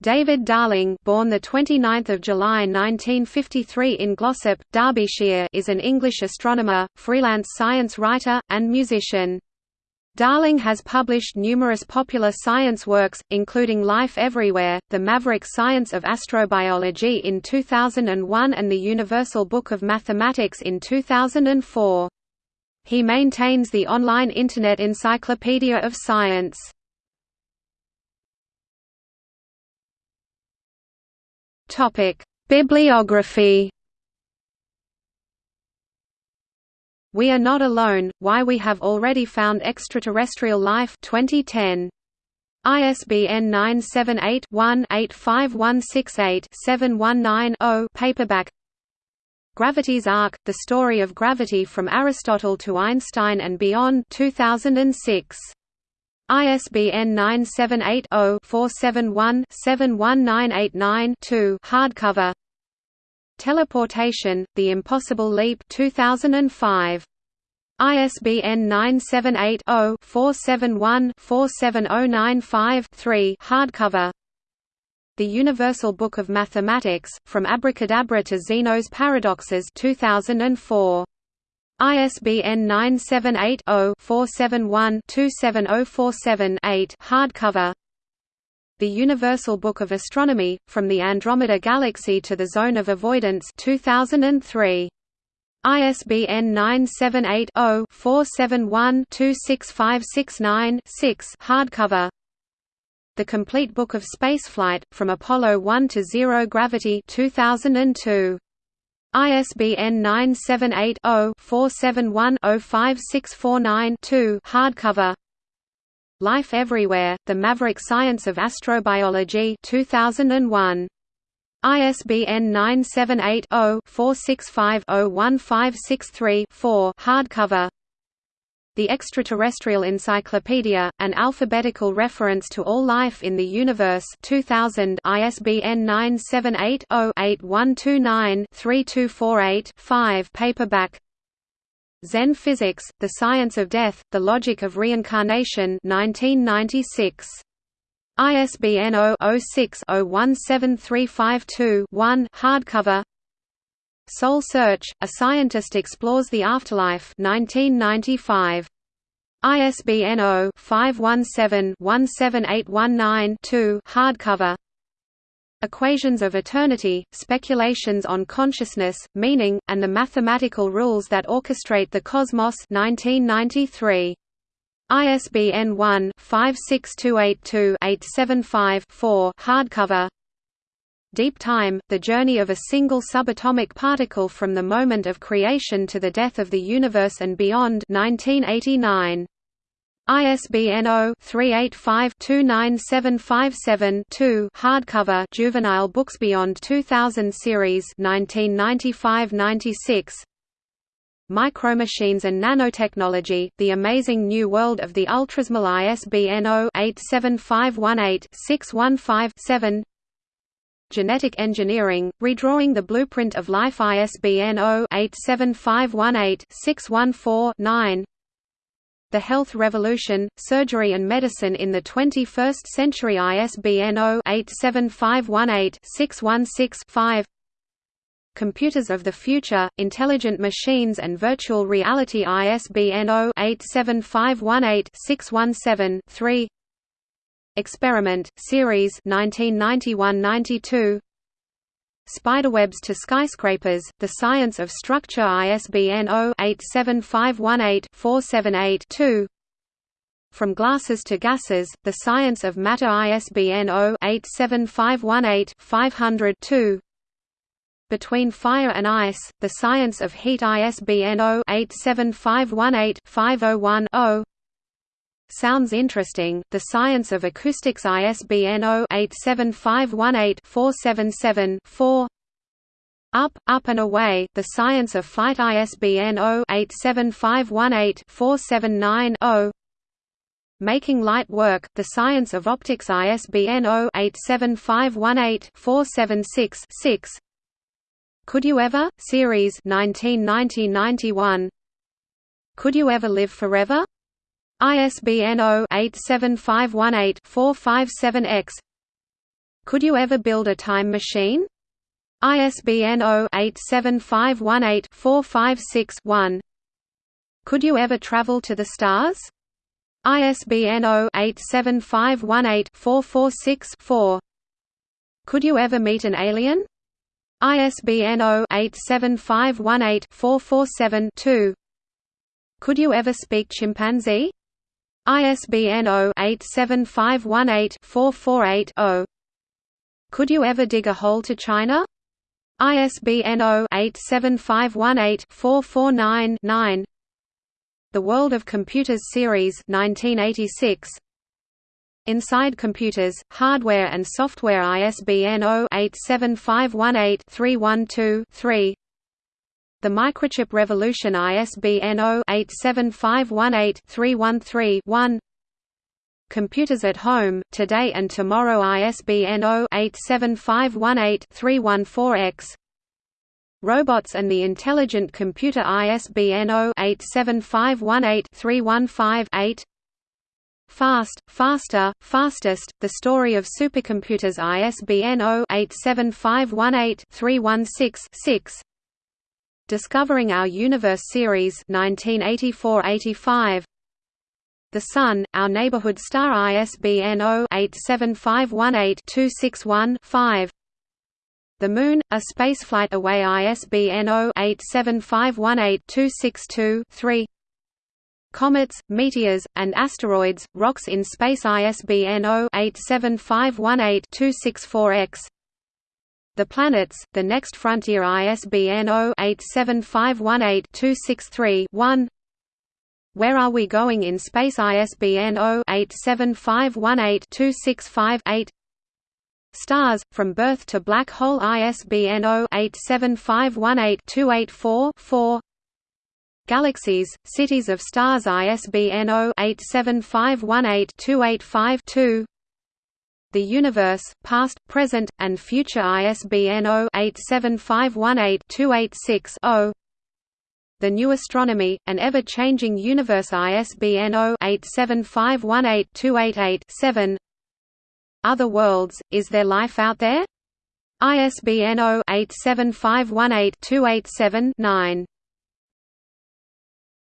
David Darling, born the 29th of July 1953 in Glossop, Derbyshire, is an English astronomer, freelance science writer, and musician. Darling has published numerous popular science works, including Life Everywhere, The Maverick Science of Astrobiology in 2001 and The Universal Book of Mathematics in 2004. He maintains the online Internet Encyclopedia of Science. Topic: Bibliography. We are not alone. Why we have already found extraterrestrial life 2010. ISBN 978-1-85168-719-0 paperback Gravity's Arc, The Story of Gravity from Aristotle to Einstein and Beyond 2006. ISBN 978-0-471-71989-2 hardcover Teleportation, The Impossible Leap 2005. ISBN 978-0-471-47095-3 hardcover The Universal Book of Mathematics, From Abracadabra to Zeno's Paradoxes 2004. ISBN 978-0-471-27047-8 hardcover The Universal Book of Astronomy, From the Andromeda Galaxy to the Zone of Avoidance 2003. ISBN 978-0-471-26569-6 hardcover The Complete Book of Spaceflight, From Apollo 1 to Zero Gravity 2002. ISBN 978-0-471-05649-2 hardcover Life Everywhere, The Maverick Science of Astrobiology 2001. ISBN 978-0-465-01563-4 hardcover the Extraterrestrial Encyclopedia, an alphabetical reference to all life in the universe 2000 ISBN 978-0-8129-3248-5 paperback Zen Physics, The Science of Death, The Logic of Reincarnation 1996. ISBN 0-06-017352-1 hardcover Soul Search, A Scientist Explores the Afterlife 1995. ISBN 0-517-17819-2 hardcover Equations of Eternity, Speculations on Consciousness, Meaning, and the Mathematical Rules that Orchestrate the Cosmos 1993. ISBN 1-56282-875-4 hardcover Deep Time, The Journey of a Single Subatomic Particle from the Moment of Creation to the Death of the Universe and Beyond 1989. ISBN 0-385-29757-2 hardcover Juvenile Books Beyond 2000 series 1995–96 Micromachines and Nanotechnology, The Amazing New World of the Ultrasmall ISBN 0-87518-615-7 Genetic Engineering, Redrawing the Blueprint of Life ISBN 0-87518-614-9 The Health Revolution, Surgery and Medicine in the 21st Century ISBN 0-87518-616-5 Computers of the Future, Intelligent Machines and Virtual Reality ISBN 0-87518-617-3 Experiment, Series 1991–92 Spiderwebs to Skyscrapers, The Science of Structure ISBN 0-87518-478-2 From Glasses to Gases, The Science of Matter ISBN 0-87518-500-2 Between Fire and Ice, The Science of Heat ISBN 0-87518-501-0 Sounds Interesting, The Science of Acoustics ISBN 0-87518-477-4 Up, Up and Away, The Science of Flight ISBN 0-87518-479-0 Making Light Work, The Science of Optics ISBN 0-87518-476-6 Could You Ever? Series 1990–91 Could You Ever Live Forever? ISBN 0-87518-457-X Could you ever build a time machine? ISBN 0-87518-456-1 Could you ever travel to the stars? ISBN 0-87518-446-4 Could you ever meet an alien? ISBN 0-87518-447-2 Could you ever speak chimpanzee? ISBN 0-87518-448-0 Could you ever dig a hole to China? ISBN 0-87518-449-9 The World of Computers Series 1986 Inside Computers, Hardware and Software ISBN 0-87518-312-3 The Microchip Revolution ISBN 0-87518-313-1 Computers at Home, Today and Tomorrow ISBN 0-87518-314-X Robots and the Intelligent Computer ISBN 0-87518-315-8 Fast, Faster, Fastest, The Story of Supercomputers ISBN 0-87518-316-6 Discovering Our Universe Series 1984–85 The Sun, Our Neighborhood Star ISBN 0-87518-261-5 The Moon, A Spaceflight Away ISBN 0-87518-262-3 Comets, Meteors, and Asteroids, Rocks in Space ISBN 0-87518-264-X The Planets, The Next Frontier ISBN 0-87518-263-1 Where Are We Going in Space ISBN 0-87518-265-8 Stars, From Birth to Black Hole ISBN 0-87518-284-4 Galaxies, Cities of Stars ISBN 0-87518-285-2 The Universe, Past, Present, and Future ISBN 0-87518-286-0 The New Astronomy, An Ever-Changing Universe ISBN 0-87518-288-7 Other Worlds, Is There Life Out There? ISBN 0-87518-287-9